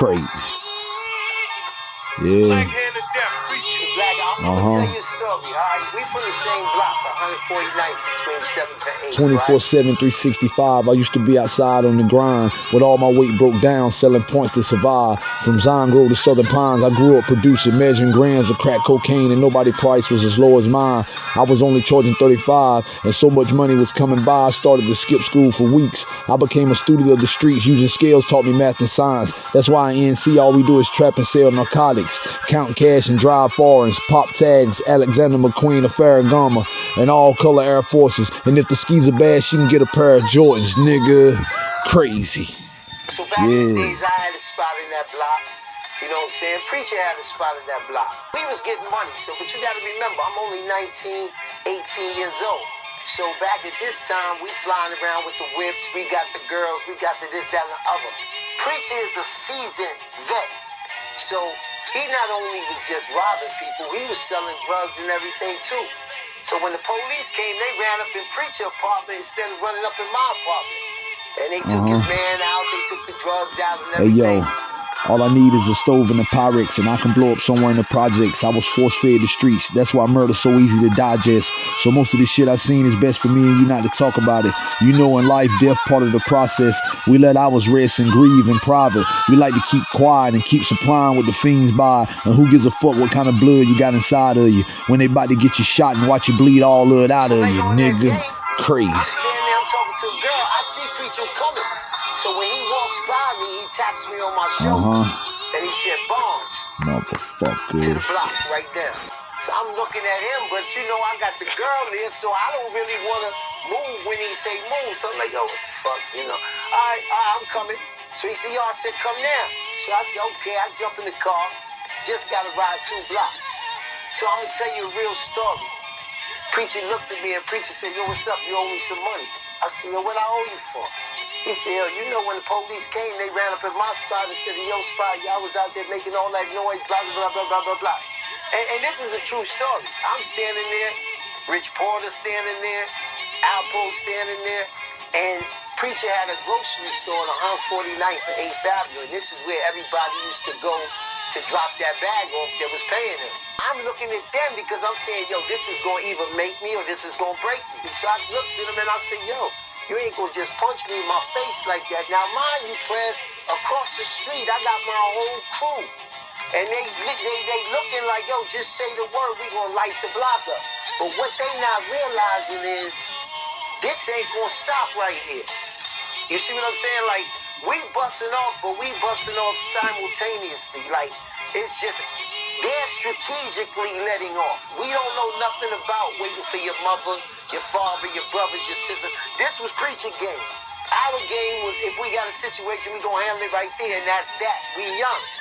Crazy. Yeah. Black, I'm, Uh-huh. gonna tell you a story, all right? We from the same block, 149th between 7th and 8th, 24 right? 7, 365. I used to be outside on the grind with all my weight broke down, selling points to survive. From Zion Grove to Southern Pines, I grew up producing, measuring grams of crack cocaine, and nobody price was as low as mine. I was only charging 35, and so much money was coming by, I started to skip school for weeks. I became a student of the streets, using scales taught me math and science. That's why in NC, all we do is trap and sell narcotics, count cash and drive foreigns, pop tags, Alexander McQueen of Ferragamo, and all color Air Forces. And if the skis are bad, she can get a pair of Jordans, nigga. Crazy. So back in the Yeah. days, I had a spot in that block. You know what I'm saying? Preacher had a spot in that block. We was getting money, so but you gotta remember, I'm only 19, 18 years old. So back at this time, we flying around with the whips, we got the girls, we got the this, that, and the other. Preacher is a seasoned vet. So he not only was just robbing people, he was selling drugs and everything too. So when the police came, they ran up in Preacher apartment instead of running up in my apartment. And they took his man out, they took the drugs out and Uh-huh. Hey yo, all I need is a stove and a Pyrex, and I can blow up somewhere in the projects. I was force fed the streets. That's why murder's so easy to digest. So most of the shit I seen is best for me and you not to talk about it. You know, in life, death part of the process. We let ours rest and grieve in private. We like to keep quiet and keep supplying what the fiends buy. And who gives a fuck what kind of blood you got inside of you when they about to get you shot and watch you bleed all of it out of you, nigga. Crazy. So when he walks by me, he taps me on my Uh shoulder. huh. And he said, Barnes. to the block right there. So I'm looking at him, but you know I got the girl there, so I don't really want to move when he say move. So I'm like, yo, what the fuck, you know? All right, all right, I'm coming. So he said, yo, I said, come now. So I said, okay, I jump in the car. Just got to ride two blocks. So I'm going to tell you a real story. Preacher looked at me and preacher said, yo, what's up? You owe me some money. I said, yo, what I owe you for? He said, yo, you know when the police came, they ran up in my spot instead of your spot. Y'all was out there making all that noise, blah, blah, blah, blah, blah, blah. And, and this is a true story. I'm standing there, Rich Porter standing there, Alpo standing there, and Preacher had a grocery store on 149th and 8th Avenue, and this is where everybody used to go to drop that bag off that was paying him. I'm looking at them because I'm saying, yo, this is going to either make me or this is going to break me. So I looked at him and I said, yo, you ain't to just punch me in my face like that. Now, mind you, Press, across the street, I got my whole crew. And they, they, they looking like, yo, just say the word, we to light the block up. But what they not realizing is, this ain't to stop right here. You see what I'm saying? Like, we busting off, but we busting off simultaneously. Like, it's just, they're strategically letting off. We don't know nothing about waiting for your mother, your father, your brothers, your sister. This was preaching game. Our game was if we got a situation, we gonna handle it right there, and that's that. We young.